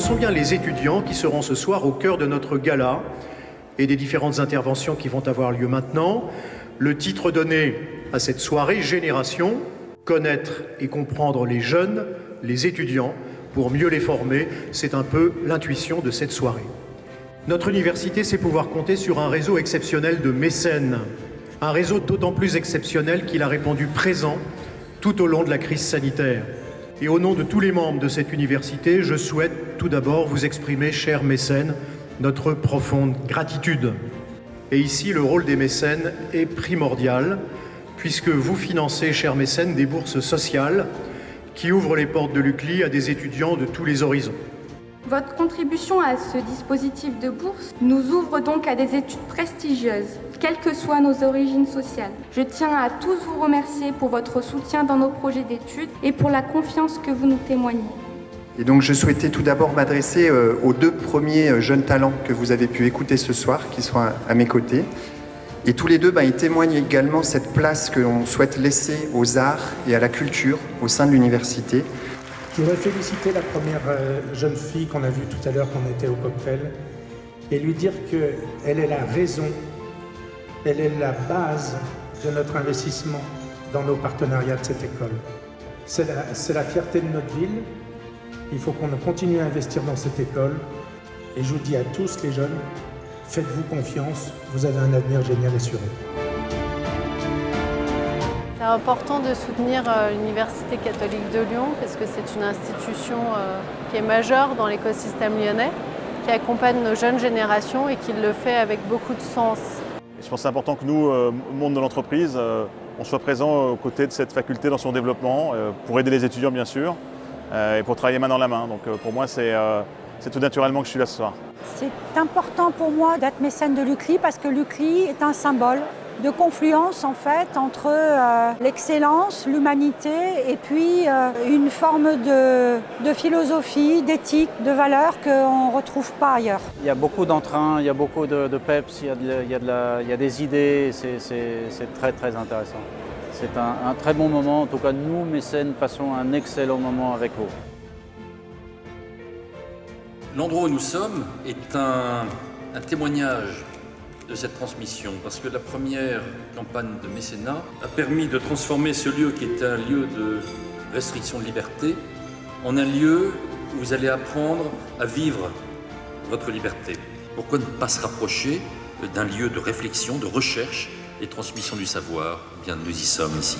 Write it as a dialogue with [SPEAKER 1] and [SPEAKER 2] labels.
[SPEAKER 1] sont bien les étudiants qui seront ce soir au cœur de notre gala et des différentes interventions qui vont avoir lieu maintenant. Le titre donné à cette soirée, Génération, connaître et comprendre les jeunes, les étudiants, pour mieux les former, c'est un peu l'intuition de cette soirée. Notre université sait pouvoir compter sur un réseau exceptionnel de mécènes, un réseau d'autant plus exceptionnel qu'il a répondu présent tout au long de la crise sanitaire. Et au nom de tous les membres de cette université, je souhaite tout d'abord vous exprimer, chers mécènes, notre profonde gratitude. Et ici, le rôle des mécènes est primordial, puisque vous financez, chers mécènes, des bourses sociales qui ouvrent les portes de l'UCLI à des étudiants de tous les horizons.
[SPEAKER 2] Votre contribution à ce dispositif de bourse nous ouvre donc à des études prestigieuses, quelles que soient nos origines sociales. Je tiens à tous vous remercier pour votre soutien dans nos projets d'études et pour la confiance que vous nous témoignez.
[SPEAKER 3] Et donc je souhaitais tout d'abord m'adresser euh, aux deux premiers euh, jeunes talents que vous avez pu écouter ce soir, qui sont à mes côtés. Et tous les deux, bah, ils témoignent également cette place que l'on souhaite laisser aux arts et à la culture au sein de l'université.
[SPEAKER 4] Je voudrais féliciter la première euh, jeune fille qu'on a vue tout à l'heure quand on était au cocktail et lui dire qu'elle est la raison, elle est la base de notre investissement dans nos partenariats de cette école. C'est la, la fierté de notre ville, il faut qu'on continue à investir dans cette école. Et je vous dis à tous les jeunes, faites-vous confiance, vous avez un avenir génial assuré.
[SPEAKER 5] C'est important de soutenir euh, l'Université catholique de Lyon parce que c'est une institution euh, qui est majeure dans l'écosystème lyonnais, qui accompagne nos jeunes générations et qui le fait avec beaucoup de sens.
[SPEAKER 6] Je pense que c'est important que nous, euh, monde de l'entreprise, on soit présent aux côtés de cette faculté dans son développement, pour aider les étudiants bien sûr, et pour travailler main dans la main. Donc pour moi, c'est tout naturellement que je suis là ce soir.
[SPEAKER 7] C'est important pour moi d'être mécène de l'UCLI parce que l'UCLI est un symbole de confluence en fait entre l'excellence, l'humanité et puis une forme de, philosophie, d'éthique, de valeurs qu'on ne retrouve pas ailleurs.
[SPEAKER 8] Il y a beaucoup d'entrain, il y a beaucoup de, peps, il y a, il y a des idées, c'est très très intéressant. C'est un, très bon moment. En tout cas, nous, mécènes, passons un excellent moment avec vous.
[SPEAKER 9] L'endroit où nous sommes est un, témoignage de cette transmission, parce que la première campagne de mécénat a permis de transformer ce lieu qui est un lieu de restriction de liberté en un lieu où vous allez apprendre à vivre votre liberté. Pourquoi ne pas se rapprocher d'un lieu de réflexion, de recherche et transmission du savoir, bien nous y sommes ici.